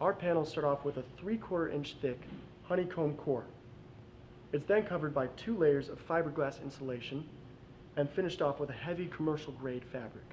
Our panels start off with a three-quarter inch thick honeycomb core. It's then covered by two layers of fiberglass insulation and finished off with a heavy commercial grade fabric.